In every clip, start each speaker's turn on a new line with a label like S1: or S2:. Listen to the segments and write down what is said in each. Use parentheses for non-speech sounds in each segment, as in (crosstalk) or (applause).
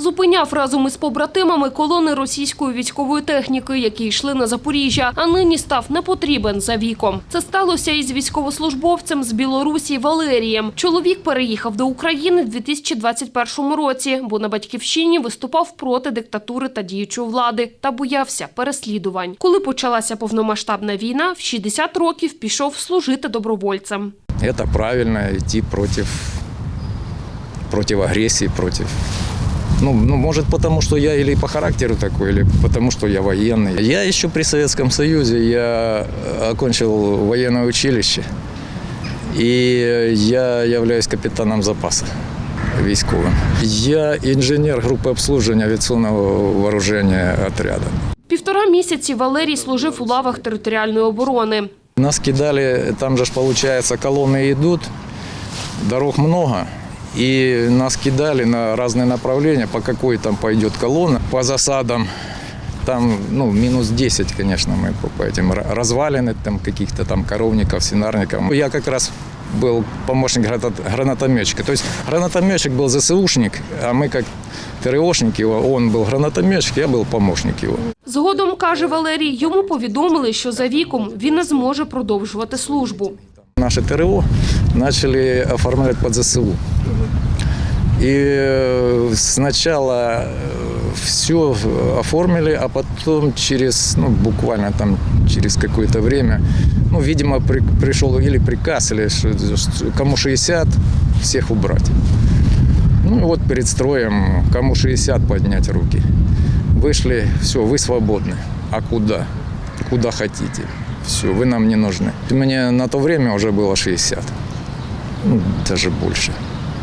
S1: Зупиняв разом із побратимами колони російської військової техніки, які йшли на Запоріжжя, а нині став непотрібен за віком. Це сталося із військовослужбовцем з Білорусі Валерієм. Чоловік переїхав до України в 2021 році, бо на батьківщині виступав проти диктатури та діючої влади та боявся переслідувань. Коли почалася повномасштабна війна, в 60 років пішов служити добровольцем.
S2: Это правильно идти против, против агрессии, против... Ну, ну, может, потому что я или по характеру такой, или потому что я военный. Я еще при Советском Союзе, я окончил военное училище, и я являюсь капитаном запаса військовим. Я інженер групи обслуживания авіаційного вооружения отряда.
S1: Півтора місяці Валерій служив у лавах територіальної оборони.
S2: Нас кидали, там же ж получается колонны идут, дорог много, и нас кидали на разные направления, по какой там пойдет колонна, по засадам. Там, ну, минус 10, конечно, мы по- по этим ра- развалины там каких-то там коровников, свинарников. Я как раз был помощник граната- гранатометчика. То есть гранатометчик был ЗСУшник, а мы как ТРОшники, он был гранатометчик, я был помощник его.
S1: Згодом, каже Валерій, йому повідомили, що за віком він не зможе продовжувати службу.
S2: Наше ТРО начали оформлять под ЗСУ. И э, сначала все оформили, а потом через, ну, буквально там через какое-то время, ну, видимо, при- пришел или приказ, или что- кому 60, всех убрать. Ну, вот перед строем, кому 60, поднять руки. Вышли, все, вы свободны. А куда? Куда хотите. Все, вы нам не нужны. Мне на то время уже было 60. Ну, даже больше.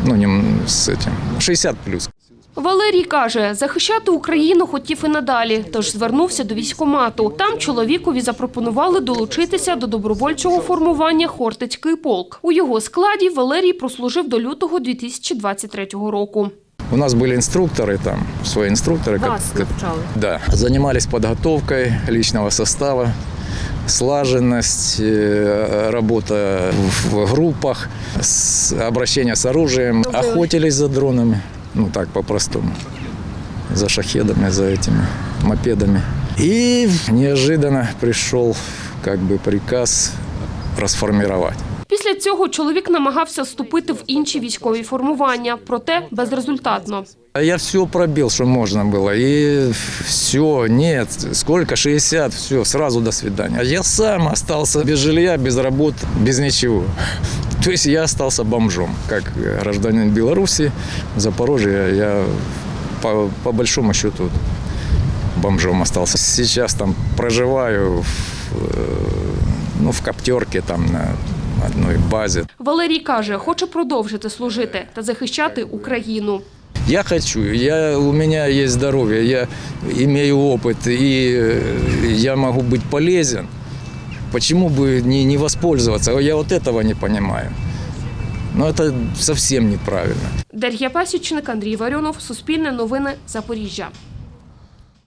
S2: Ну, не с этим. 60 плюс.
S1: Валерій каже, захищати Україну хотів і надалі, тож звернувся до військкомату. Там чоловікові запропонували долучитися до добровольчого формування Хортицький полк. У його складі Валерій прослужив до лютого 2023 року.
S2: У нас были инструкторы там, свои инструкторы.
S1: Вас навчали?
S2: Да. Занимались подготовкой личного состава, слаженность, э, работа в группах, обращение с оружием. Охотились за дронами, ну так по-простому, за шахедами, за этими мопедами. И неожиданно пришел как бы приказ расформировать.
S1: Після цього чоловік намагався вступити в інші військові формування, проте безрезультатно.
S2: А Я все пробил, что можно было. И все, нет, сколько, 60, все, сразу до свидания. А Я сам остался без жилья, без работы, без ничего. То (laughs) есть я остался бомжом, как гражданин Беларуси, Запорожья. Я по, по большому счету бомжом остался. Сейчас там проживаю в, э, ну, в коптерке там на одной базе.
S1: Валерій каже, хоче продовжити служити та захищати Україну.
S2: Я хочу, я, у меня есть здоровье, я имею опыт, и э, я могу быть полезен. Почему бы не, не воспользоваться? Я вот этого не понимаю. Но это совсем неправильно.
S1: Дар'я Пасічник, Андрій Варіонов, Суспільне новини, Запоріжжя.